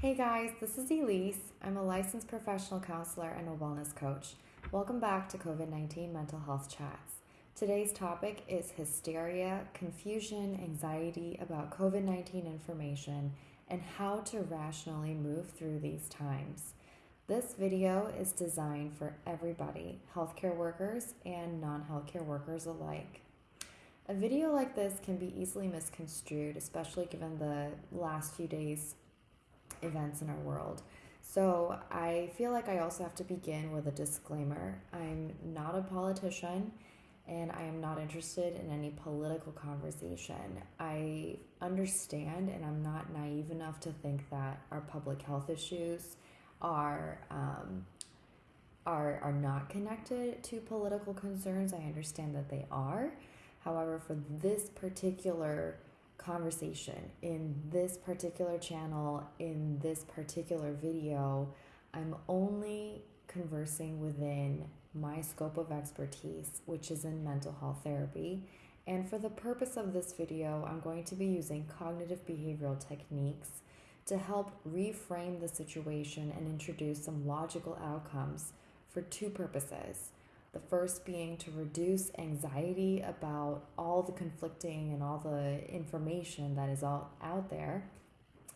Hey guys, this is Elise. I'm a licensed professional counselor and a wellness coach. Welcome back to COVID 19 Mental Health Chats. Today's topic is hysteria, confusion, anxiety about COVID 19 information, and how to rationally move through these times. This video is designed for everybody, healthcare workers and non healthcare workers alike. A video like this can be easily misconstrued, especially given the last few days events in our world. So I feel like I also have to begin with a disclaimer. I'm not a politician and I am not interested in any political conversation. I understand and I'm not naive enough to think that our public health issues are um, are are not connected to political concerns. I understand that they are. However, for this particular conversation in this particular channel, in this particular video, I'm only conversing within my scope of expertise, which is in mental health therapy. And for the purpose of this video, I'm going to be using cognitive behavioral techniques to help reframe the situation and introduce some logical outcomes for two purposes. The first being to reduce anxiety about all the conflicting and all the information that is all out there.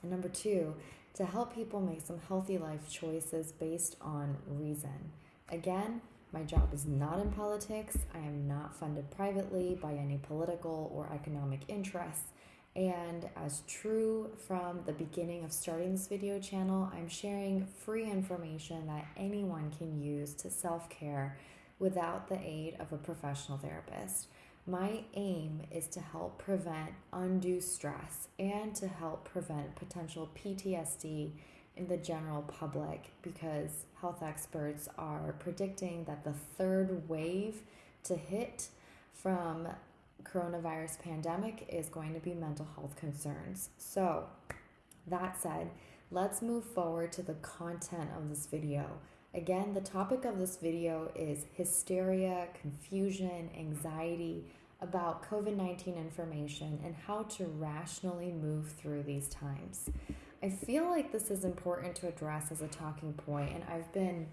And number two, to help people make some healthy life choices based on reason. Again, my job is not in politics. I am not funded privately by any political or economic interests. And as true from the beginning of starting this video channel, I'm sharing free information that anyone can use to self care without the aid of a professional therapist. My aim is to help prevent undue stress and to help prevent potential PTSD in the general public because health experts are predicting that the third wave to hit from coronavirus pandemic is going to be mental health concerns. So, that said, let's move forward to the content of this video. Again, the topic of this video is hysteria, confusion, anxiety about COVID 19 information and how to rationally move through these times. I feel like this is important to address as a talking point, and I've been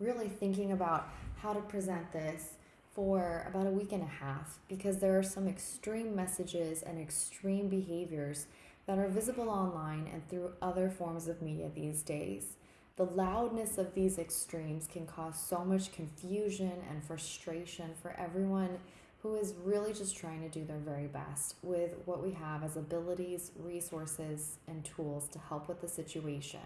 really thinking about how to present this for about a week and a half because there are some extreme messages and extreme behaviors that are visible online and through other forms of media these days. The loudness of these extremes can cause so much confusion and frustration for everyone who is really just trying to do their very best with what we have as abilities, resources, and tools to help with the situation.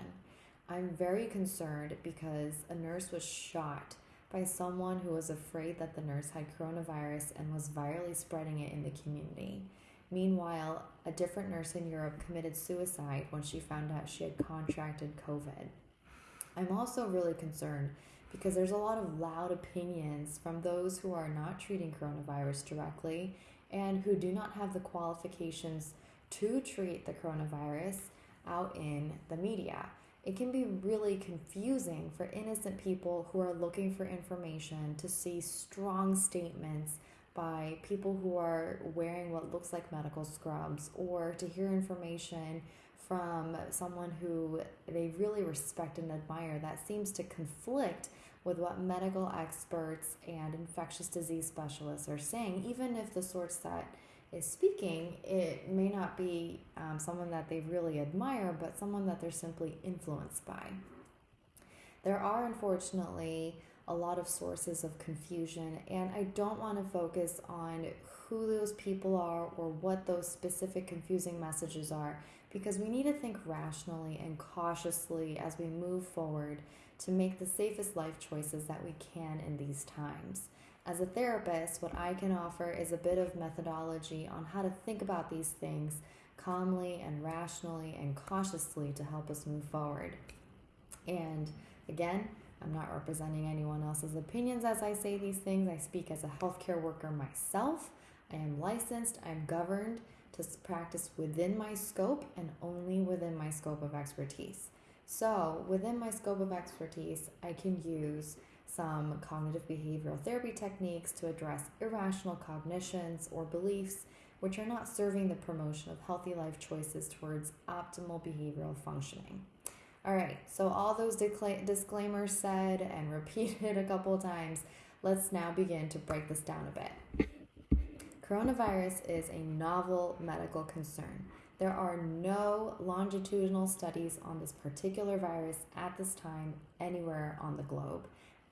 I'm very concerned because a nurse was shot by someone who was afraid that the nurse had coronavirus and was virally spreading it in the community. Meanwhile, a different nurse in Europe committed suicide when she found out she had contracted COVID. I'm also really concerned because there's a lot of loud opinions from those who are not treating coronavirus directly and who do not have the qualifications to treat the coronavirus out in the media. It can be really confusing for innocent people who are looking for information to see strong statements by people who are wearing what looks like medical scrubs or to hear information from someone who they really respect and admire that seems to conflict with what medical experts and infectious disease specialists are saying, even if the source that is speaking, it may not be um, someone that they really admire, but someone that they're simply influenced by. There are unfortunately a lot of sources of confusion, and I don't want to focus on who those people are or what those specific confusing messages are because we need to think rationally and cautiously as we move forward to make the safest life choices that we can in these times. As a therapist, what I can offer is a bit of methodology on how to think about these things calmly and rationally and cautiously to help us move forward. And again, I'm not representing anyone else's opinions as I say these things. I speak as a healthcare worker myself. I am licensed, I'm governed to practice within my scope and only within my scope of expertise. So, within my scope of expertise, I can use some cognitive behavioral therapy techniques to address irrational cognitions or beliefs which are not serving the promotion of healthy life choices towards optimal behavioral functioning. All right, so all those disclaimers said and repeated a couple times, let's now begin to break this down a bit. Coronavirus is a novel medical concern. There are no longitudinal studies on this particular virus at this time anywhere on the globe.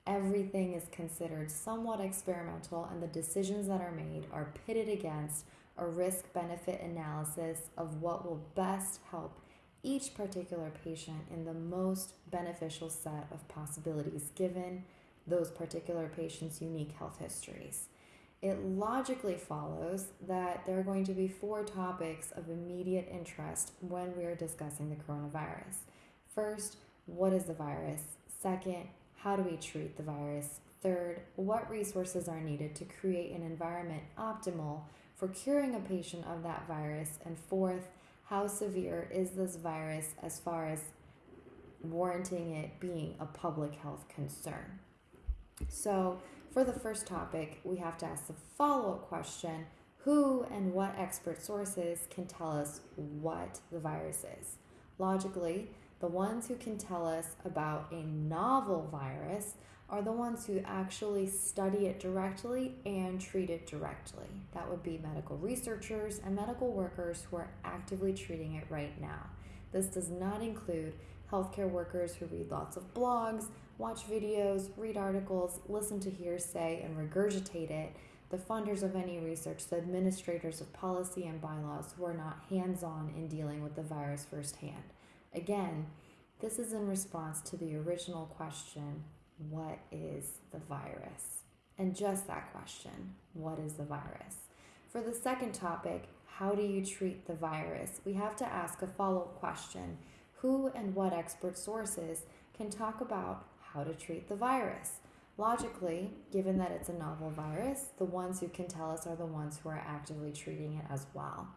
Everything is considered somewhat experimental, and the decisions that are made are pitted against a risk benefit analysis of what will best help each particular patient in the most beneficial set of possibilities given those particular patients' unique health histories. It logically follows that there are going to be four topics of immediate interest when we are discussing the coronavirus. First, what is the virus? Second, how do we treat the virus? Third, what resources are needed to create an environment optimal for curing a patient of that virus? And fourth, how severe is this virus as far as warranting it being a public health concern? So, for the first topic, we have to ask the follow up question who and what expert sources can tell us what the virus is? Logically, the ones who can tell us about a novel virus are the ones who actually study it directly and treat it directly. That would be medical researchers and medical workers who are actively treating it right now. This does not include healthcare workers who read lots of blogs, watch videos, read articles, listen to hearsay, and regurgitate it. The funders of any research, the administrators of policy and bylaws who are not hands on in dealing with the virus firsthand. Again, this is in response to the original question what is the virus? And just that question, what is the virus? For the second topic, how do you treat the virus? We have to ask a follow up question Who and what expert sources can talk about how to treat the virus? Logically, given that it's a novel virus, the ones who can tell us are the ones who are actively treating it as well.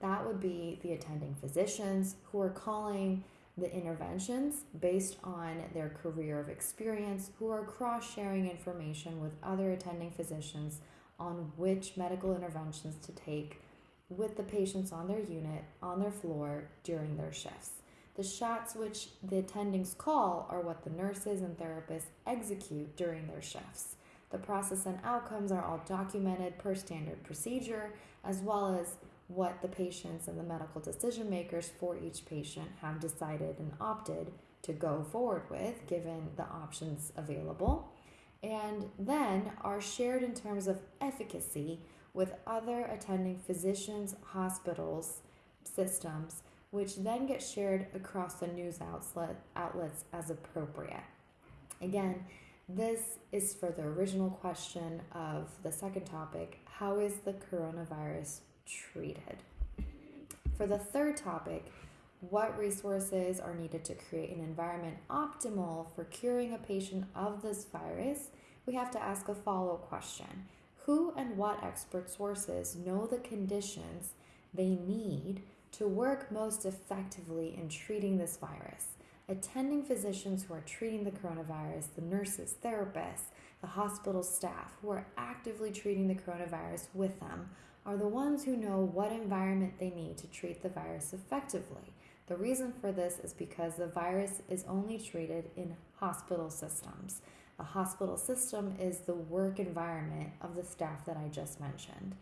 That would be the attending physicians who are calling the interventions based on their career of experience, who are cross sharing information with other attending physicians on which medical interventions to take with the patients on their unit, on their floor, during their shifts. The shots which the attendings call are what the nurses and therapists execute during their shifts. The process and outcomes are all documented per standard procedure, as well as what the patients and the medical decision makers for each patient have decided and opted to go forward with, given the options available, and then are shared in terms of efficacy with other attending physicians, hospitals, systems, which then get shared across the news outlet, outlets as appropriate. Again, this is for the original question of the second topic how is the coronavirus treated. For the third topic, what resources are needed to create an environment optimal for curing a patient of this virus? We have to ask a follow up question Who and what expert sources know the conditions they need to work most effectively in treating this virus? Attending physicians who are treating the coronavirus, the nurses, therapists, the hospital staff who are actively treating the coronavirus with them are the ones who know what environment they need to treat the virus effectively. The reason for this is because the virus is only treated in hospital systems. A hospital system is the work environment of the staff that I just mentioned.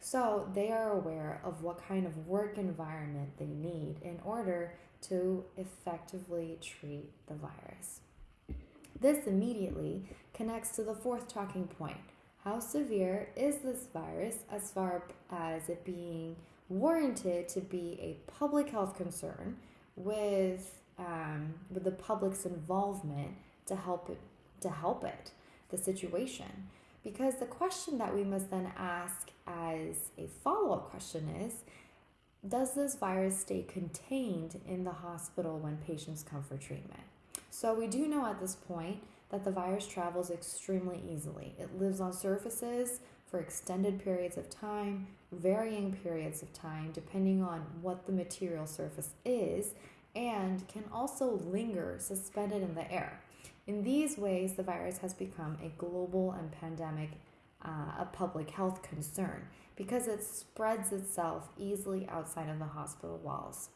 So they are aware of what kind of work environment they need in order to effectively treat the virus. This immediately connects to the fourth talking point how severe is this virus as far as it being warranted to be a public health concern with um, with the public's involvement to help it to help it the situation because the question that we must then ask as a follow-up question is does this virus stay contained in the hospital when patients come for treatment so we do know at this point that the virus travels extremely easily. It lives on surfaces for extended periods of time, varying periods of time, depending on what the material surface is, and can also linger suspended in the air. In these ways, the virus has become a global and pandemic, uh, a public health concern because it spreads itself easily outside of the hospital walls.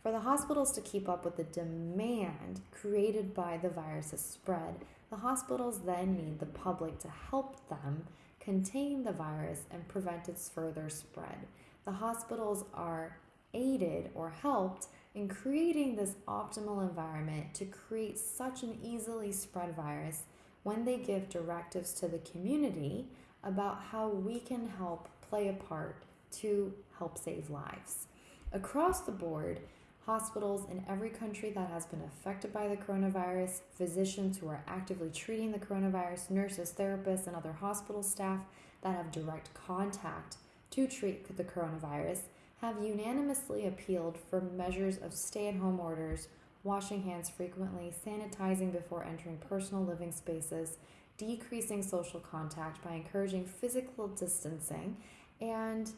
For For the hospitals to keep up with the demand created by the virus's spread, the hospitals then need the public to help them contain the virus and prevent its further spread. The hospitals are aided or helped in creating this optimal environment to create such an easily spread virus when they give directives to the community about how we can help play a part to help save lives. Across the board, hospitals in every country that has been affected by the coronavirus, physicians who are actively treating the coronavirus, nurses, therapists, and other hospital staff that have direct contact to treat the coronavirus have unanimously appealed for measures of stay at home orders, washing hands frequently, sanitizing before entering personal living spaces, decreasing social contact by encouraging physical distancing, and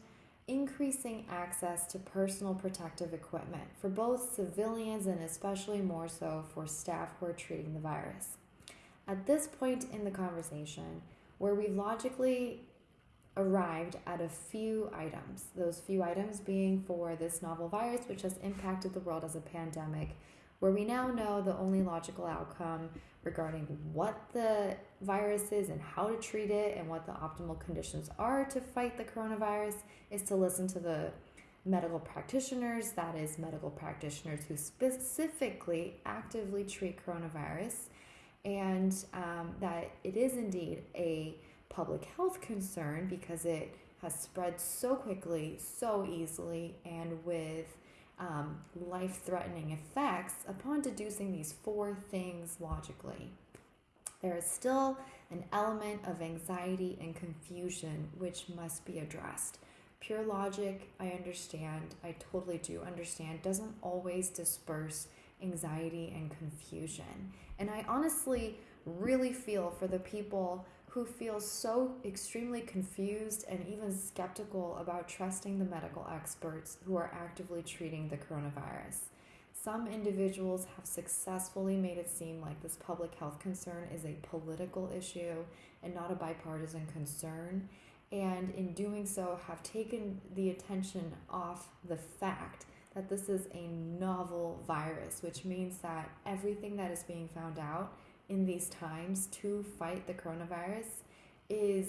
increasing access to personal protective equipment for both civilians and especially more so for staff who are treating the virus. At this point in the conversation, where we logically arrived at a few items, those few items being for this novel virus, which has impacted the world as a pandemic, where we now know the only logical outcome regarding what the virus is and how to treat it and what the optimal conditions are to fight the coronavirus is to listen to the medical practitioners, that is, medical practitioners who specifically actively treat coronavirus, and um, that it is indeed a public health concern because it has spread so quickly, so easily, and with um, life threatening effects upon deducing these four things logically. There is still an element of anxiety and confusion which must be addressed. Pure logic, I understand, I totally do understand, doesn't always disperse anxiety and confusion. And I honestly really feel for the people who feel so extremely confused and even skeptical about trusting the medical experts who are actively treating the coronavirus. Some individuals have successfully made it seem like this public health concern is a political issue and not a bipartisan concern, and in doing so, have taken the attention off the fact that this is a novel virus, which means that everything that is being found out in these times to fight the coronavirus is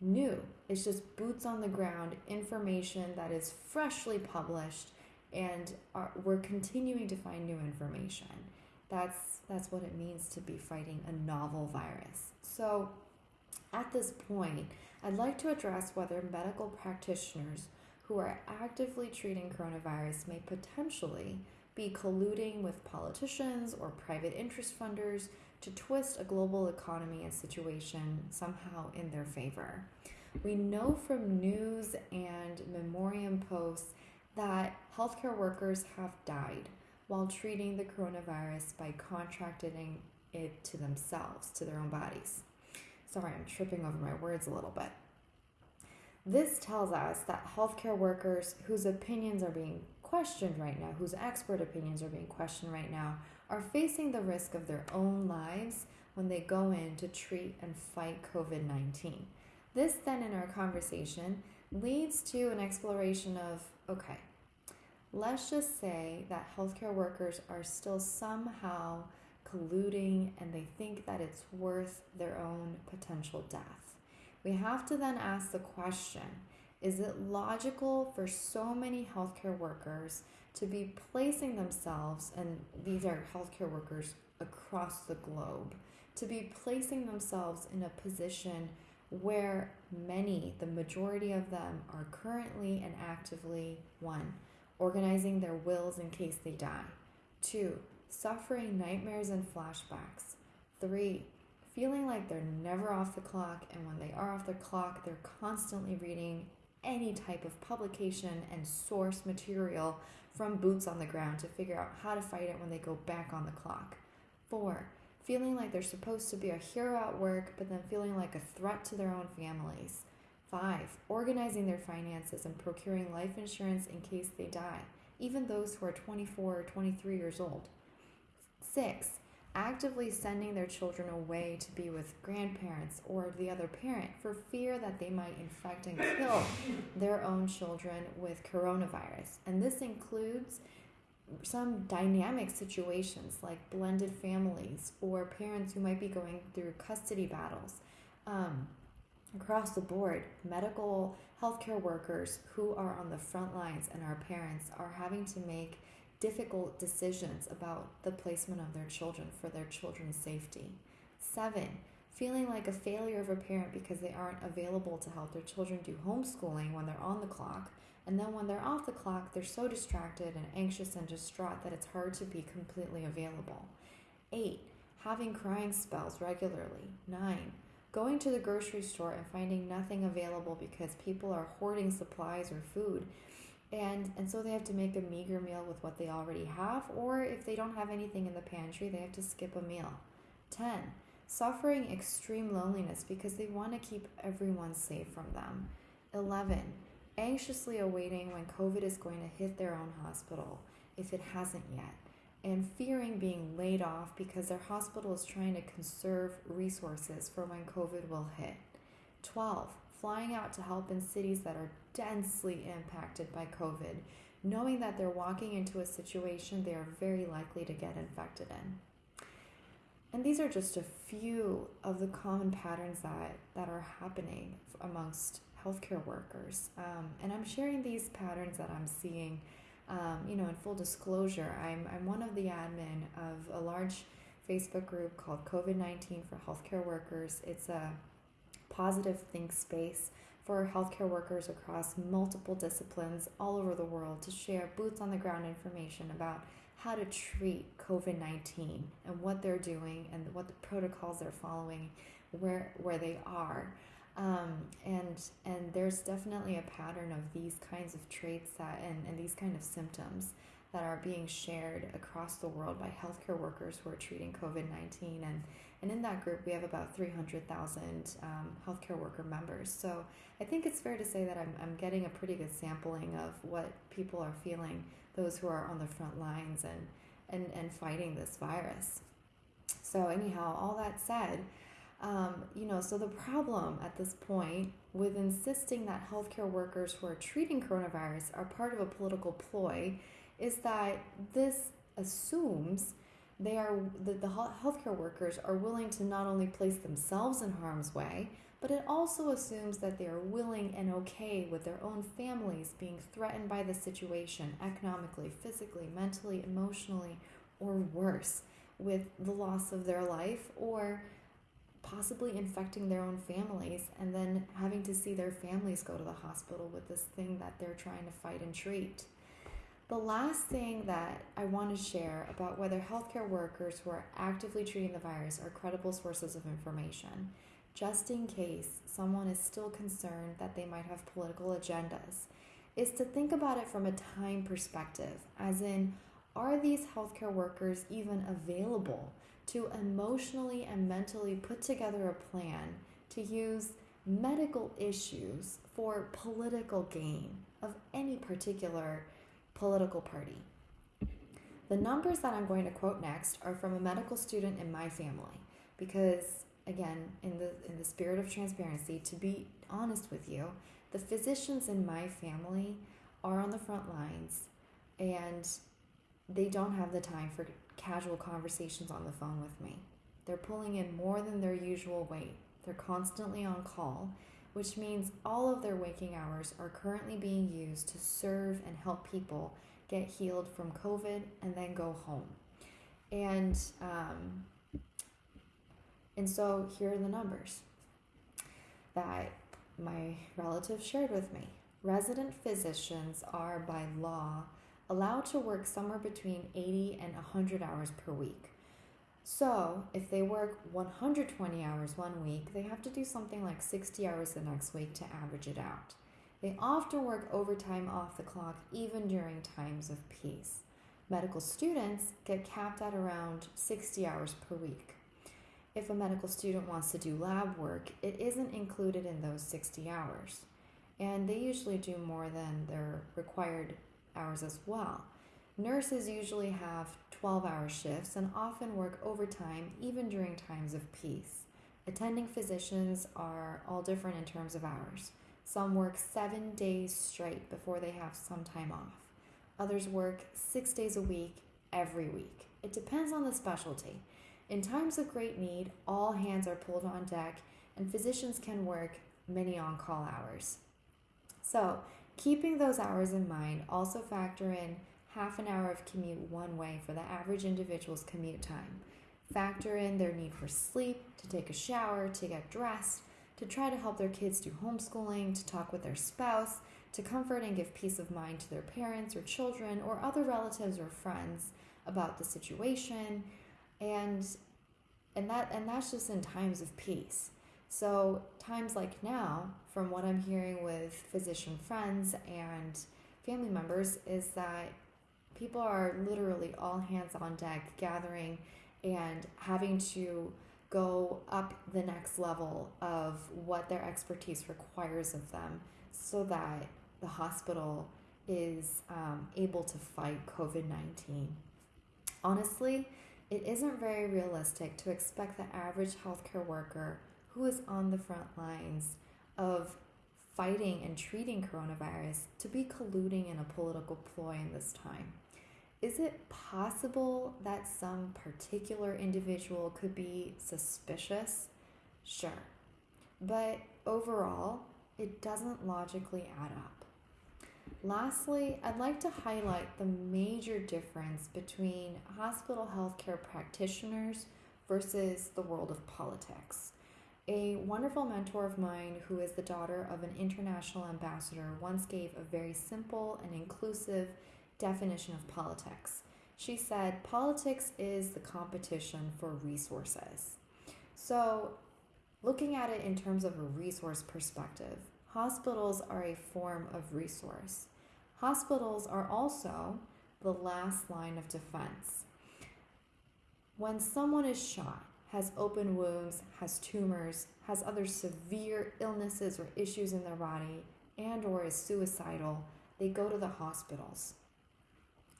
new. It's just boots on the ground information that is freshly published, and are, we're continuing to find new information. That's that's what it means to be fighting a novel virus. So, at this point, I'd like to address whether medical practitioners who are actively treating coronavirus may potentially be colluding with politicians or private interest funders to twist a global economy and situation somehow in their favor. We know from news and memoriam posts that healthcare workers have died while treating the coronavirus by contracting it to themselves, to their own bodies. Sorry, I'm tripping over my words a little bit. This tells us that healthcare workers whose opinions are being questioned right now, whose expert opinions are being questioned right now, are facing the risk of their own lives when they go in to treat and fight COVID 19. This, then, in our conversation, leads to an exploration of okay, let's just say that healthcare workers are still somehow colluding and they think that it's worth their own potential death. We have to then ask the question is it logical for so many healthcare workers to be placing themselves, and these are healthcare workers across the globe, to be placing themselves in a position where many, the majority of them, are currently and actively one, organizing their wills in case they die, two, suffering nightmares and flashbacks, three, feeling like they're never off the clock, and when they are off the clock, they're constantly reading any type of publication and source material from boots on the ground to figure out how to fight it when they go back on the clock. Four, feeling like they're supposed to be a hero at work, but then feeling like a threat to their own families. Five, organizing their finances and procuring life insurance in case they die, even those who are 24 or 23 years old. Six, actively sending their children away to be with grandparents or the other parent for fear that they might infect and kill their own children with coronavirus. And this includes some dynamic situations like blended families or parents who might be going through custody battles. Um, across the board, medical healthcare workers who are on the front lines and our parents are having to make difficult decisions about the placement of their children for their children's safety. Seven, feeling like a failure of a parent because they aren't available to help their children do homeschooling when they're on the clock. And then when they're off the clock, they're so distracted and anxious and distraught that it's hard to be completely available. Eight, having crying spells regularly. Nine, going to the grocery store and finding nothing available because people are hoarding supplies or food and and so they have to make a meager meal with what they already have or if they don't have anything in the pantry they have to skip a meal. 10 suffering extreme loneliness because they want to keep everyone safe from them. 11 anxiously awaiting when covid is going to hit their own hospital if it hasn't yet. And fearing being laid off because their hospital is trying to conserve resources for when covid will hit. 12 flying out to help in cities that are densely impacted by COVID, knowing that they're walking into a situation they are very likely to get infected in. And these are just a few of the common patterns that, that are happening amongst healthcare workers. Um, and I'm sharing these patterns that I'm seeing, um, you know, in full disclosure. I'm, I'm one of the admin of a large Facebook group called COVID 19 for Healthcare Workers. It's a positive think space for healthcare workers across multiple disciplines all over the world to share boots on the ground information about how to treat COVID 19 and what they're doing and what the protocols they're following, where, where they are. Um, and and there's definitely a pattern of these kinds of traits that and, and these kind of symptoms that are being shared across the world by healthcare workers who are treating COVID 19. And, and in that group, we have about 300,000 um, healthcare worker members. So I think it's fair to say that I'm, I'm getting a pretty good sampling of what people are feeling, those who are on the front lines and, and, and fighting this virus. So, anyhow, all that said, um, you know, so the problem at this point with insisting that healthcare workers who are treating coronavirus are part of a political ploy is that this assumes they are the, the healthcare workers are willing to not only place themselves in harm's way, but it also assumes that they are willing and okay with their own families being threatened by the situation economically, physically, mentally, emotionally, or worse, with the loss of their life or possibly infecting their own families and then having to see their families go to the hospital with this thing that they're trying to fight and treat. The last thing that I want to share about whether healthcare workers who are actively treating the virus are credible sources of information, just in case someone is still concerned that they might have political agendas, is to think about it from a time perspective, as in, are these healthcare workers even available to emotionally and mentally put together a plan to use medical issues for political gain of any particular political party. The numbers that I'm going to quote next are from a medical student in my family because again, in the in the spirit of transparency, to be honest with you, the physicians in my family are on the front lines and they don't have the time for casual conversations on the phone with me. They're pulling in more than their usual weight. They're constantly on call which means all of their waking hours are currently being used to serve and help people get healed from COVID and then go home. And um, and so here are the numbers that my relative shared with me. Resident physicians are by law allowed to work somewhere between 80 and 100 hours per week. So, if they work 120 hours one week, they have to do something like 60 hours the next week to average it out. They often work overtime off the clock even during times of peace. Medical students get capped at around 60 hours per week. If a medical student wants to do lab work, it isn't included in those 60 hours. And they usually do more than their required hours as well. Nurses usually have 12 hour shifts and often work overtime even during times of peace. Attending physicians are all different in terms of hours. Some work seven days straight before they have some time off. Others work six days a week, every week. It depends on the specialty. In times of great need, all hands are pulled on deck, and physicians can work many on call hours. So, keeping those hours in mind, also factor in half an hour of commute one way for the average individual's commute time. Factor in their need for sleep, to take a shower, to get dressed, to try to help their kids do homeschooling, to talk with their spouse, to comfort and give peace of mind to their parents or children or other relatives or friends about the situation and and that and that's just in times of peace so times like now from what i'm hearing with physician friends and family members is that people are literally all hands on deck gathering and having to go up the next level of what their expertise requires of them so that the hospital is um, able to fight COVID 19. Honestly, it isn't very realistic to expect the average healthcare worker who is on the front lines of fighting and treating coronavirus to be colluding in a political ploy in this time. Is it possible that some particular individual could be suspicious? Sure. But overall, it doesn't logically add up. Lastly, I'd like to highlight the major difference between hospital healthcare practitioners versus the world of politics. A wonderful mentor of mine, who is the daughter of an international ambassador, once gave a very simple and inclusive definition of politics. She said, Politics is the competition for resources. So, looking at it in terms of a resource perspective, hospitals are a form of resource. Hospitals are also the last line of defense. When someone is shot, has open wounds, has tumors, has other severe illnesses or issues in their body, and or is suicidal, they go to the hospitals.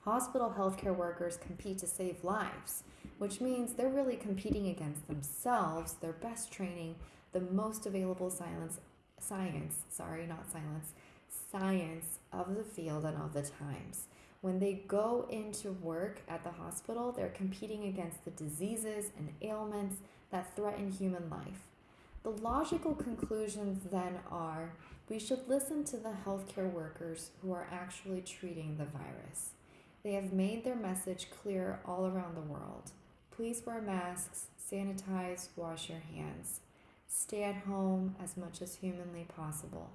Hospital healthcare workers compete to save lives, which means they're really competing against themselves, their best training, the most available silence, science, sorry, not silence, science of the field and of the times. When they go into work at the hospital, they're competing against the diseases and ailments that threaten human life. The logical conclusions then are we should listen to the healthcare workers who are actually treating the virus. They have made their message clear all around the world. Please wear masks, sanitize, wash your hands. Stay at home as much as humanly possible.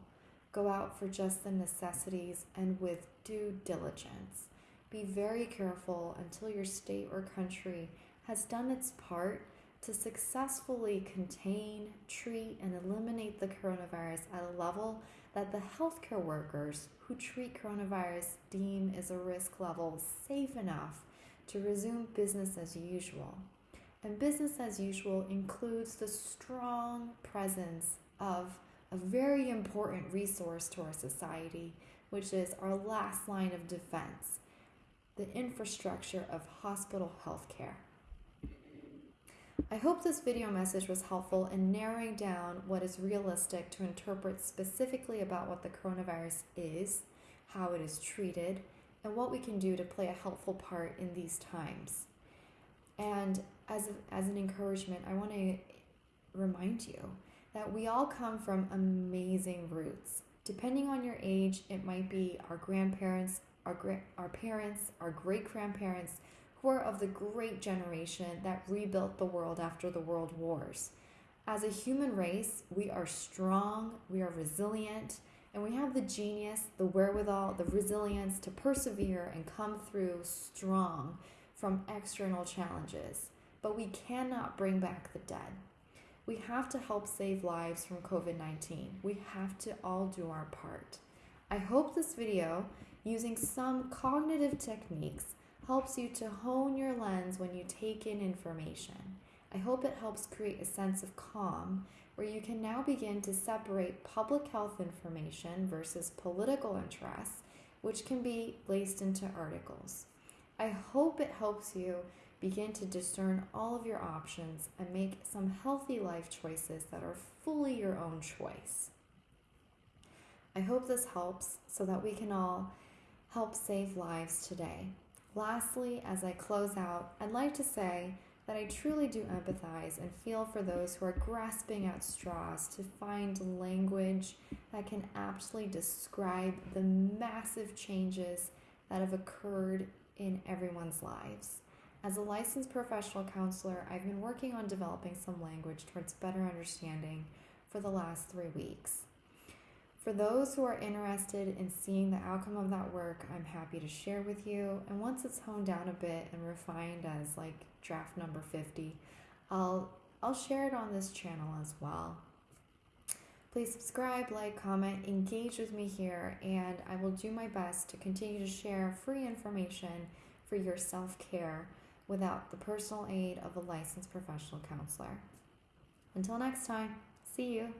Go out for just the necessities and with due diligence. Be very careful until your state or country has done its part to successfully contain, treat, and eliminate the coronavirus at a level that the healthcare workers who treat coronavirus deem is a risk level safe enough to resume business as usual. And business as usual includes the strong presence of a very important resource to our society, which is our last line of defense the infrastructure of hospital health care. I hope this video message was helpful in narrowing down what is realistic to interpret specifically about what the coronavirus is, how it is treated, and what we can do to play a helpful part in these times. And as, as an encouragement, I want to remind you that we all come from amazing roots. Depending on your age, it might be our grandparents, our, gra- our parents, our great grandparents, who are of the great generation that rebuilt the world after the world wars. As a human race, we are strong, we are resilient, and we have the genius, the wherewithal, the resilience to persevere and come through strong from external challenges. But we cannot bring back the dead. We have to help save lives from COVID 19. We have to all do our part. I hope this video, using some cognitive techniques, helps you to hone your lens when you take in information. I hope it helps create a sense of calm where you can now begin to separate public health information versus political interests, which can be laced into articles. I hope it helps you begin to discern all of your options and make some healthy life choices that are fully your own choice. I hope this helps so that we can all help save lives today. Lastly, as I close out, I'd like to say that I truly do empathize and feel for those who are grasping at straws to find language that can aptly describe the massive changes that have occurred in everyone's lives. As a licensed professional counselor, I've been working on developing some language towards better understanding for the last three weeks. For those who are interested in seeing the outcome of that work, I'm happy to share with you. And once it's honed down a bit and refined as like draft number 50, I'll I'll share it on this channel as well. Please subscribe, like, comment, engage with me here, and I will do my best to continue to share free information for your self care without the personal aid of a licensed professional counselor. Until next time, see you.